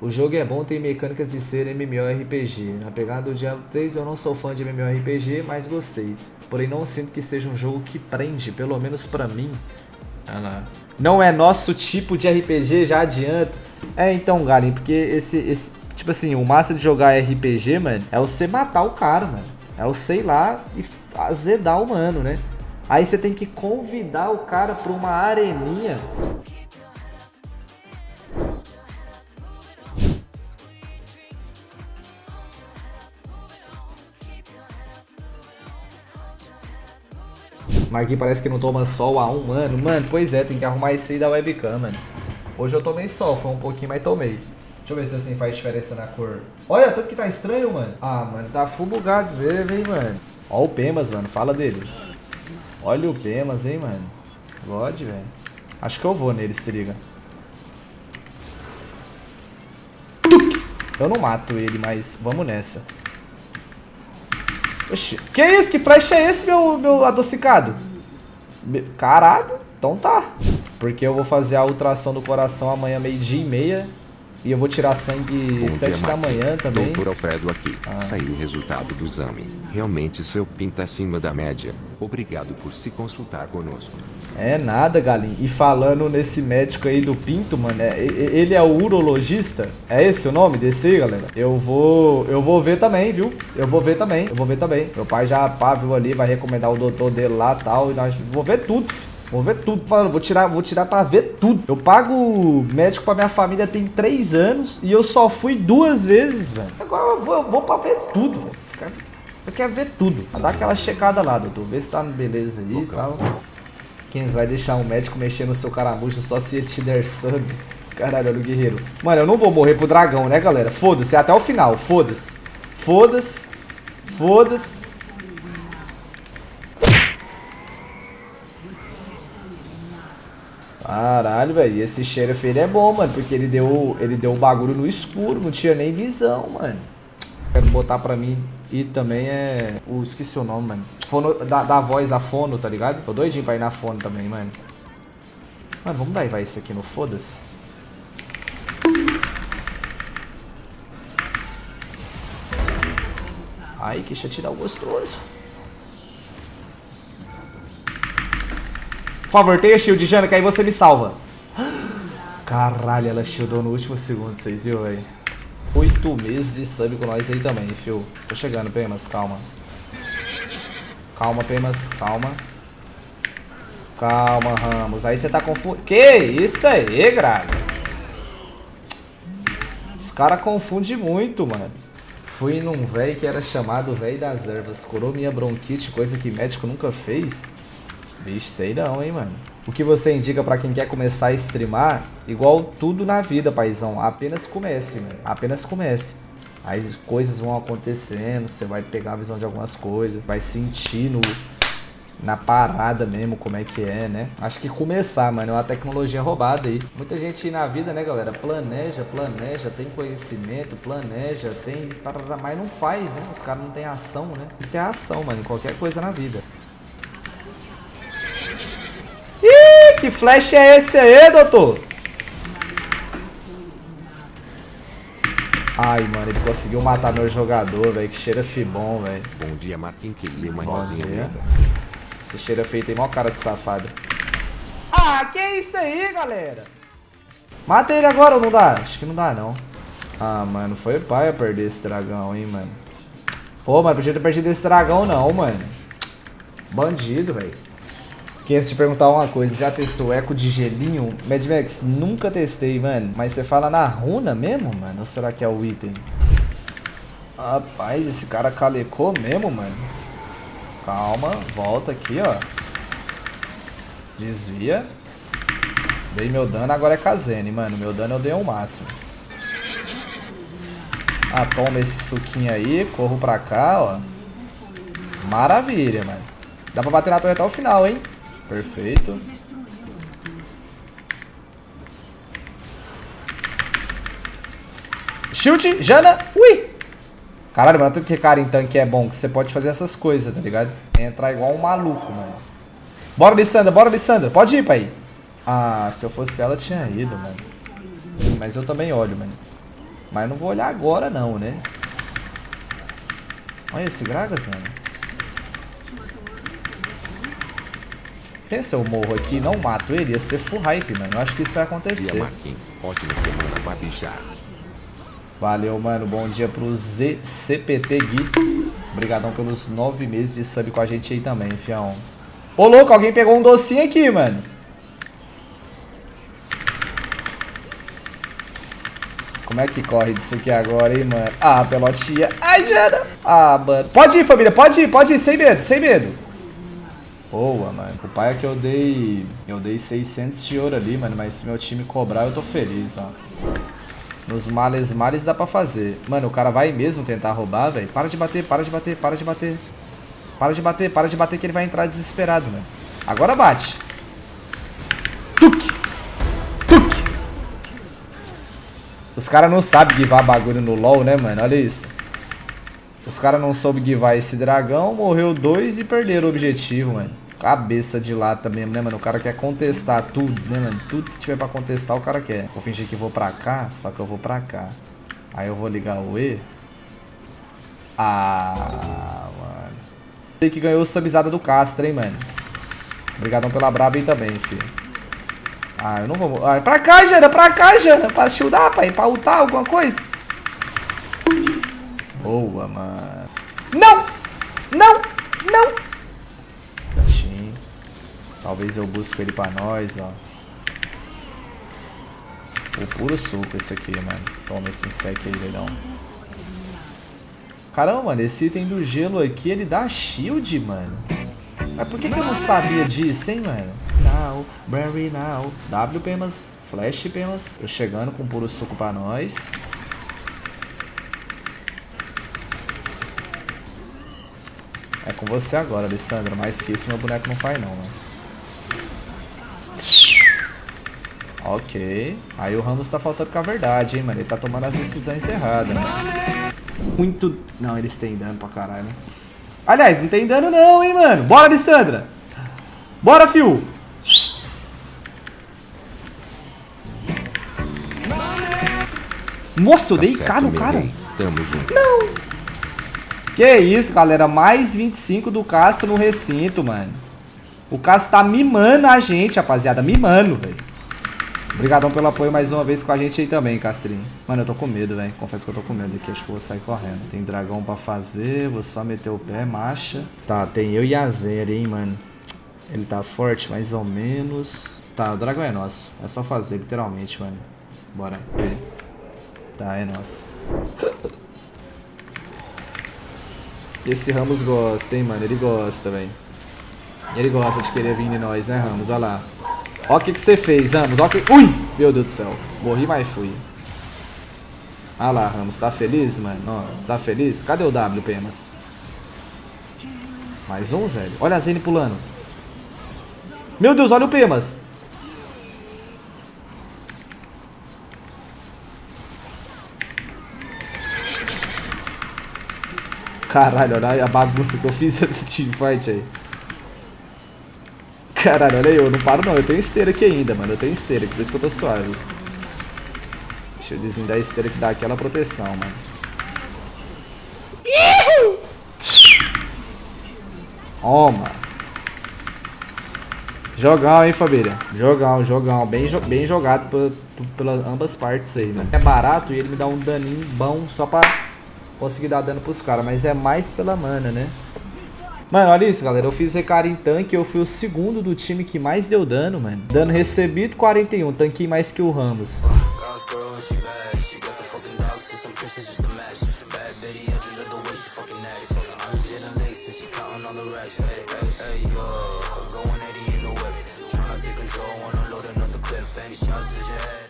O jogo é bom, tem mecânicas de ser MMORPG. Na pegada do Diablo 3 eu não sou fã de MMORPG, mas gostei. Porém não sinto que seja um jogo que prende, pelo menos pra mim. Ah lá. Não é nosso tipo de RPG, já adianto. É então, Galen, porque esse, esse... Tipo assim, o massa de jogar RPG, mano, é você matar o cara, mano. É o sei lá e azedar o mano, né? Aí você tem que convidar o cara pra uma areninha Marquinhos parece que não toma sol há um ano. Mano, pois é, tem que arrumar isso aí da webcam, mano. Hoje eu tomei sol, foi um pouquinho, mas tomei. Deixa eu ver se assim faz diferença na cor. Olha, tanto que tá estranho, mano. Ah, mano, tá full bugado mesmo, hein, mano. Ó o Pemas, mano, fala dele. Olha o Pemas, hein, mano. God, velho. Acho que eu vou nele, se liga. Eu não mato ele, mas vamos nessa. Oxi, que isso? Que flash é esse, meu, meu adocicado? Caralho, então tá. Porque eu vou fazer a ultrassom do coração amanhã meio-dia e meia. E eu vou tirar sangue Bom 7 da manhã também. Doutor Alfredo aqui. Ah. Saiu o resultado do exame. Realmente seu PIN tá acima da média. Obrigado por se consultar conosco. É nada, galinha. E falando nesse médico aí do Pinto, mano, é, ele é o urologista? É esse o nome desse aí, galera? Eu vou, eu vou ver também, viu? Eu vou ver também, eu vou ver também. Meu pai já pá, viu ali, vai recomendar o doutor dele lá e tal. E nós vou ver tudo, Vou ver tudo. Falando, vou tirar, vou tirar pra ver tudo. Eu pago médico pra minha família tem três anos e eu só fui duas vezes, velho. Agora eu vou, eu vou pra ver tudo, velho. Eu quero ver tudo. Dar aquela checada lá, doutor. Ver se tá beleza aí e tal. Quem vai deixar um médico mexer no seu caramujo só se ele te der sangue? Caralho, olha o guerreiro. Mano, eu não vou morrer pro dragão, né, galera? Foda-se, até o final. Foda-se. Foda-se. Foda-se. Caralho, velho. Esse sheriff, ele é bom, mano. Porque ele deu, ele deu o bagulho no escuro. Não tinha nem visão, mano. Quero botar pra mim. E também é... Uh, esqueci o nome, mano. Fono, da, da voz a fono, tá ligado? Tô doidinho pra ir na fono também, mano. Mano, vamos dar vai isso aqui no foda-se. Ai, que tirar o gostoso. Favor, tenha shield, Jana, que aí você me salva. Caralho, ela shieldou no último segundo, vocês viram, velho? Oito meses de sub com nós aí também, fio. Tô chegando, Pemas, calma. Calma, Pemas, calma. Calma, Ramos. Aí você tá confundindo. Que isso aí, Gragas? Os caras confundem muito, mano. Fui num velho que era chamado velho das ervas. Curou minha bronquite, coisa que médico nunca fez. Vixe, sei não, hein, mano. O que você indica pra quem quer começar a streamar? Igual tudo na vida, paizão. Apenas comece, mano. Apenas comece. Aí coisas vão acontecendo, você vai pegar a visão de algumas coisas, vai sentindo na parada mesmo como é que é, né? Acho que começar, mano, é uma tecnologia roubada aí. Muita gente na vida, né, galera, planeja, planeja, tem conhecimento, planeja, tem... Mas não faz, né? Os caras não têm ação, né? Tem que ter ação, mano, em qualquer coisa na vida. Que flash é esse aí, doutor? Ai, mano, ele conseguiu matar meu jogador, velho. Que cheira bom, velho. Bom dia, Marquinhos. Que lima, irmãozinho. Esse cheira feio tem maior cara de safado. Ah, que isso aí, galera? Mata ele agora ou não dá? Acho que não dá, não. Ah, mano, foi pai a perder esse dragão, hein, mano. Pô, mas podia ter perdido esse dragão, não, mano. Bandido, velho. Que antes de perguntar uma coisa, já testou eco de gelinho? Mad Max, nunca testei, mano. Mas você fala na runa mesmo, mano? Ou será que é o item? Rapaz, esse cara calecou mesmo, mano. Calma, volta aqui, ó. Desvia. Dei meu dano, agora é Kazene, mano. Meu dano eu dei o máximo. Ah, toma esse suquinho aí. Corro pra cá, ó. Maravilha, mano. Dá pra bater na torre até o final, hein? Perfeito. Chute, Jana, ui! Caralho, mano, tudo que cara em tanque é bom, que você pode fazer essas coisas, tá ligado? Entrar igual um maluco, mano. Bora, Lissandra, bora, Lissandra. Pode ir, pai. Ah, se eu fosse ela, tinha ido, mano. Mas eu também olho, mano. Mas não vou olhar agora não, né? Olha esse Gragas, mano. Pensa eu morro aqui e não mato ele, ia ser full hype, mano. Eu acho que isso vai acontecer. Ótima semana, Babijá. Valeu, mano. Bom dia pro ZCPT Gui. Obrigadão pelos nove meses de sub com a gente aí também, fião. Ô, louco, alguém pegou um docinho aqui, mano. Como é que corre disso aqui agora, hein, mano? Ah, pelotinha. Ai, Jana. Ah, mano. Pode ir, família. Pode ir, pode ir. Sem medo, sem medo. Boa, mano. O pai é que eu dei... Eu dei 600 de ouro ali, mano. Mas se meu time cobrar, eu tô feliz, ó. Nos males males dá pra fazer. Mano, o cara vai mesmo tentar roubar, velho. Para de bater, para de bater, para de bater. Para de bater, para de bater que ele vai entrar desesperado, mano. Agora bate. Os caras não sabem guivar bagulho no LoL, né, mano? Olha isso. Os caras não soube guivar esse dragão, morreu dois e perderam o objetivo, mano. Cabeça de lata mesmo, né, mano? O cara quer contestar tudo, né, mano? Tudo que tiver pra contestar, o cara quer. Vou fingir que vou pra cá, só que eu vou pra cá. Aí eu vou ligar o E. Ah, mano. Sei que ganhou subizada do Castro, hein, mano. Obrigadão pela braba aí também, filho. Ah, eu não vou... Ah, pra cá, Jana, pra cá, Jana. Pra shieldar, pai. Pra ultar alguma coisa. Boa, mano. Não! Não! Não! Gatinho. Talvez eu busque ele pra nós, ó. O puro suco esse aqui, mano. Toma esse insect aí, leilão. Caramba, mano, esse item do gelo aqui, ele dá shield, mano. Mas por que, que eu não sabia disso, hein, mano? Now, very now. W Pemas, Flash Pemas. Eu chegando com puro suco pra nós. Com você agora, Alessandro. Mais que isso, meu boneco não faz não, mano. Ok. Aí o Ramos tá faltando com a verdade, hein, mano. Ele tá tomando as decisões erradas, né? Muito... Não, eles têm dano pra caralho, né? Aliás, não tem dano não, hein, mano. Bora, Alessandra. Bora, fio. Nossa, eu tá dei K no cara. Tamo junto. Não. Que isso, galera. Mais 25 do Castro no recinto, mano. O Castro tá mimando a gente, rapaziada. Mimando, velho. Obrigadão pelo apoio mais uma vez com a gente aí também, Castrinho. Mano, eu tô com medo, velho. Confesso que eu tô com medo aqui. Acho que eu vou sair correndo. Tem dragão pra fazer. Vou só meter o pé, marcha. Tá, tem eu e a Zera, hein, mano. Ele tá forte, mais ou menos. Tá, o dragão é nosso. É só fazer, literalmente, mano. Bora. Tá, é nosso. Esse Ramos gosta, hein, mano. Ele gosta, velho. Ele gosta de querer vir em nós, né, Ramos? Olha lá. Ó o que, que você fez, Ramos. Ó que... Ui! Meu Deus do céu. Morri, mas fui. Ah lá, Ramos. Tá feliz, mano? Ó, tá feliz? Cadê o W, Pemas? Mais um, Zé. Olha a Zene pulando. Meu Deus, olha o Pemas. Caralho, olha a bagunça que eu fiz nesse teamfight aí. Caralho, olha aí, eu não paro não. Eu tenho esteira aqui ainda, mano. Eu tenho esteira, por isso que eu tô suave. Deixa eu desindar a esteira que dá aquela proteção, mano. Toma. Jogão, hein, família? Jogão, jogão. Bem, jo bem jogado pelas ambas partes aí, mano. É barato e ele me dá um daninho bom só pra conseguir dar dano pros caras. Mas é mais pela mana, né? Mano, olha isso, galera. Eu fiz recara em tanque. Eu fui o segundo do time que mais deu dano, mano. Dano recebido, 41. Tanquei mais que o Ramos. Going 80 in the whip, trying to take control, wanna load another clip, shots to your head.